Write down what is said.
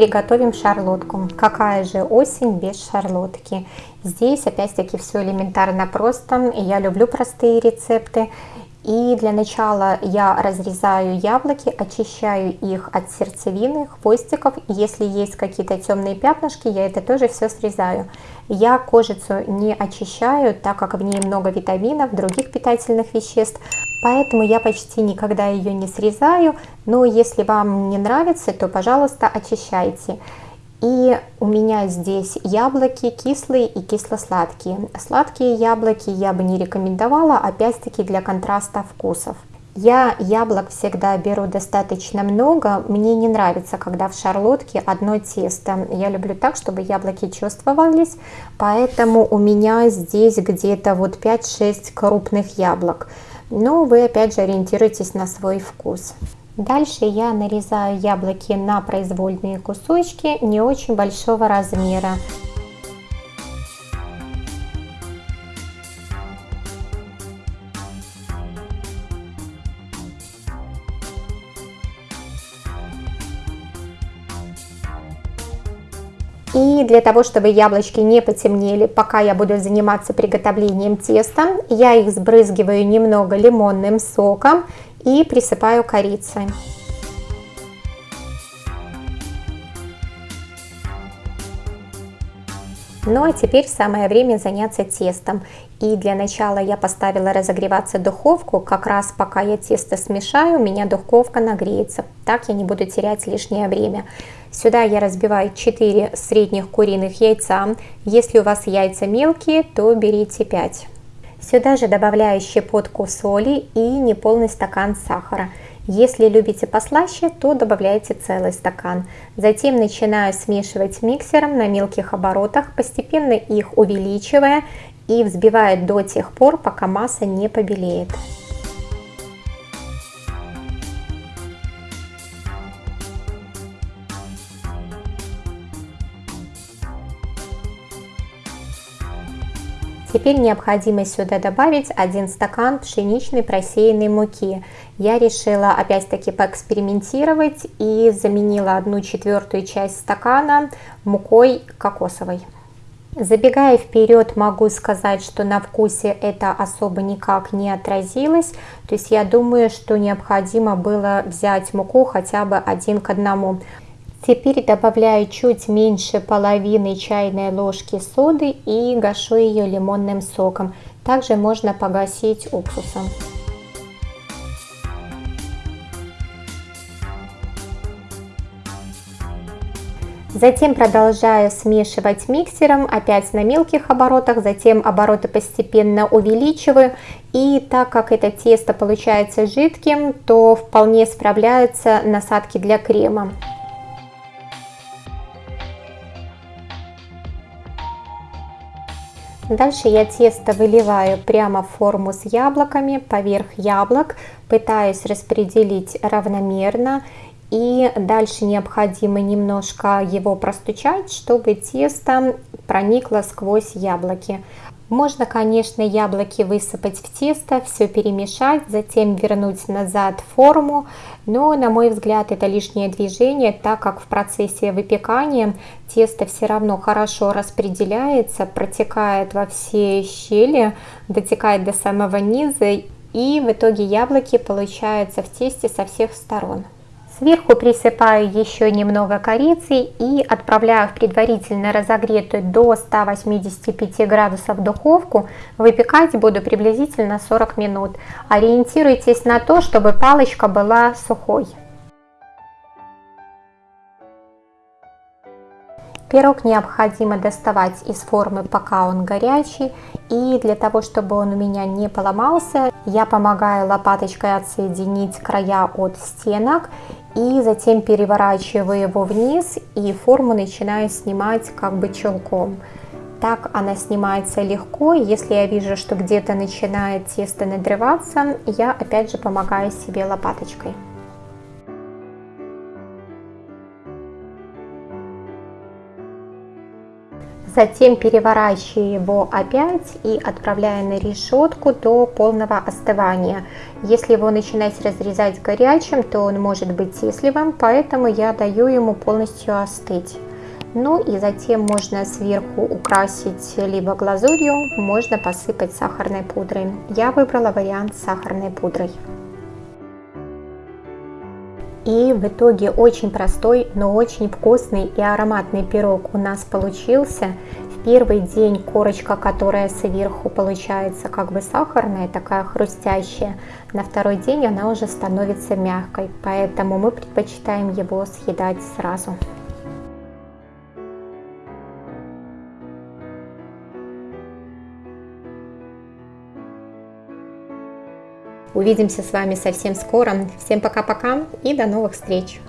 приготовим шарлотку. Какая же осень без шарлотки? Здесь опять-таки все элементарно просто. Я люблю простые рецепты. И для начала я разрезаю яблоки, очищаю их от сердцевины, хвостиков. Если есть какие-то темные пятнышки, я это тоже все срезаю. Я кожицу не очищаю, так как в ней много витаминов, других питательных веществ. Поэтому я почти никогда ее не срезаю. Но если вам не нравится, то, пожалуйста, очищайте. И у меня здесь яблоки кислые и кисло-сладкие. Сладкие яблоки я бы не рекомендовала, опять-таки для контраста вкусов. Я яблок всегда беру достаточно много. Мне не нравится, когда в шарлотке одно тесто. Я люблю так, чтобы яблоки чувствовались. Поэтому у меня здесь где-то вот 5-6 крупных яблок. Но вы опять же ориентируйтесь на свой вкус. Дальше я нарезаю яблоки на произвольные кусочки не очень большого размера. И для того, чтобы яблочки не потемнели, пока я буду заниматься приготовлением теста, я их сбрызгиваю немного лимонным соком и присыпаю корицей. Ну а теперь самое время заняться тестом. И для начала я поставила разогреваться духовку, как раз пока я тесто смешаю, у меня духовка нагреется. Так я не буду терять лишнее время. Сюда я разбиваю 4 средних куриных яйца. Если у вас яйца мелкие, то берите 5. Сюда же добавляю щепотку соли и неполный стакан сахара. Если любите послаще, то добавляйте целый стакан. Затем начинаю смешивать миксером на мелких оборотах, постепенно их увеличивая и взбивая до тех пор, пока масса не побелеет. Теперь необходимо сюда добавить 1 стакан пшеничной просеянной муки. Я решила опять-таки поэкспериментировать и заменила 1 четвертую часть стакана мукой кокосовой. Забегая вперед, могу сказать, что на вкусе это особо никак не отразилось. То есть я думаю, что необходимо было взять муку хотя бы один к одному. Теперь добавляю чуть меньше половины чайной ложки соды и гашу ее лимонным соком. Также можно погасить уксусом. Затем продолжаю смешивать миксером, опять на мелких оборотах, затем обороты постепенно увеличиваю. И так как это тесто получается жидким, то вполне справляются насадки для крема. Дальше я тесто выливаю прямо в форму с яблоками, поверх яблок, пытаюсь распределить равномерно. И дальше необходимо немножко его простучать, чтобы тесто проникло сквозь яблоки. Можно, конечно, яблоки высыпать в тесто, все перемешать, затем вернуть назад форму, но, на мой взгляд, это лишнее движение, так как в процессе выпекания тесто все равно хорошо распределяется, протекает во все щели, дотекает до самого низа, и в итоге яблоки получаются в тесте со всех сторон. Сверху присыпаю еще немного корицы и отправляю в предварительно разогретую до 185 градусов духовку. Выпекать буду приблизительно 40 минут. Ориентируйтесь на то, чтобы палочка была сухой. Пирог необходимо доставать из формы, пока он горячий. И для того, чтобы он у меня не поломался, я помогаю лопаточкой отсоединить края от стенок. И затем переворачиваю его вниз и форму начинаю снимать как бы челком. Так она снимается легко. Если я вижу, что где-то начинает тесто надрываться, я опять же помогаю себе лопаточкой. Затем переворачиваю его опять и отправляю на решетку до полного остывания. Если его начинать разрезать горячим, то он может быть тесливым, поэтому я даю ему полностью остыть. Ну и затем можно сверху украсить либо глазурью, можно посыпать сахарной пудрой. Я выбрала вариант с сахарной пудрой. И в итоге очень простой, но очень вкусный и ароматный пирог у нас получился. В первый день корочка, которая сверху получается как бы сахарная, такая хрустящая, на второй день она уже становится мягкой, поэтому мы предпочитаем его съедать сразу. Увидимся с вами совсем скоро. Всем пока-пока и до новых встреч!